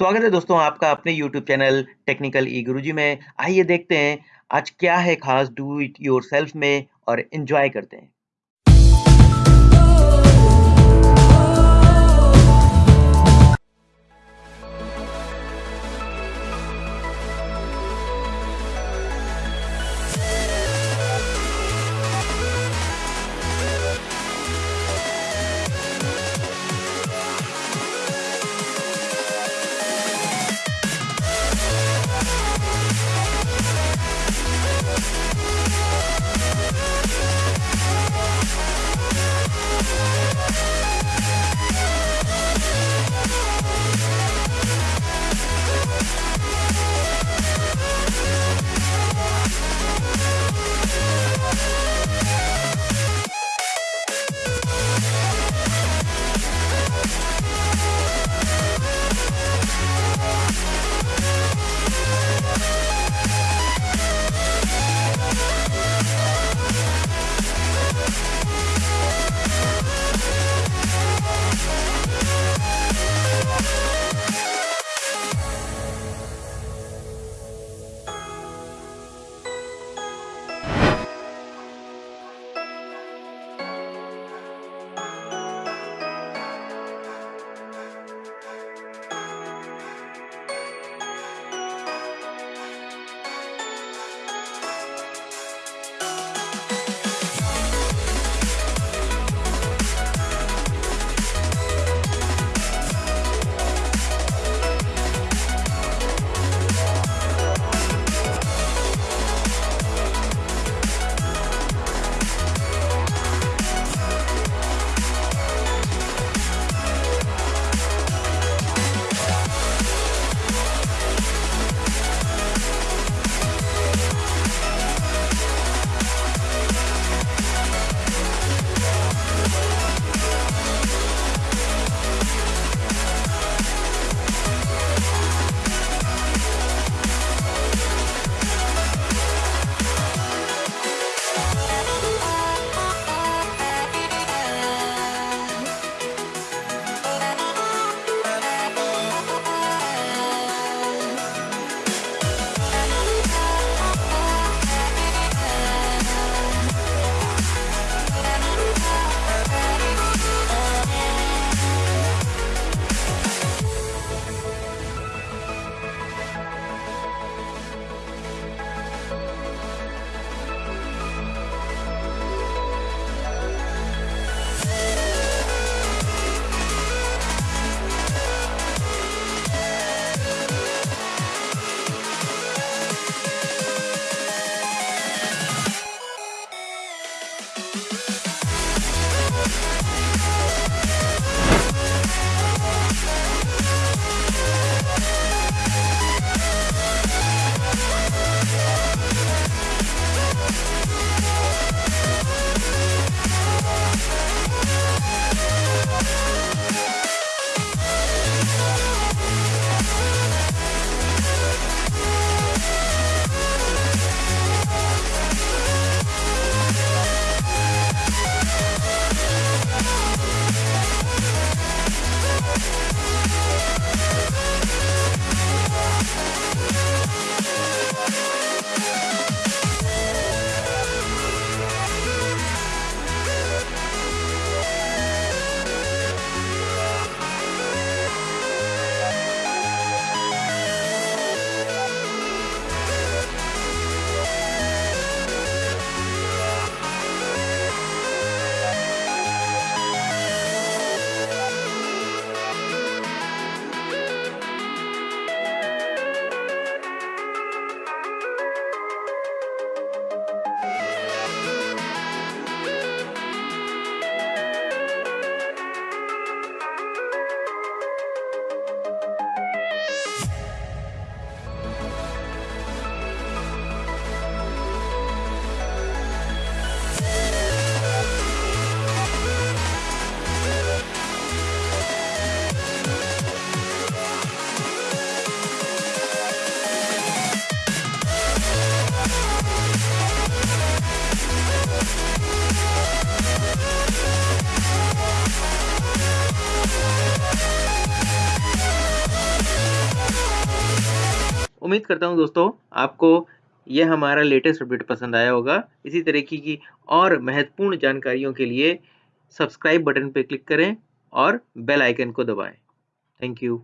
स्वागत है दोस्तों आपका अपने YouTube चैनल टेक्निकल ई गुरुजी में। आइए देखते हैं आज क्या है ख़ास डू इट योरसेल्फ में और इन्जॉय करते हैं। We'll be right back. उम्मीद करता हूँ दोस्तों, आपको यह हमारा लेटेस्ट अपडेट पसंद आया होगा। इसी तरीके की और महत्वपूर्ण जानकारियों के लिए सब्सक्राइब बटन पर क्लिक करें और बेल आइकन को दबाएँ। Thank you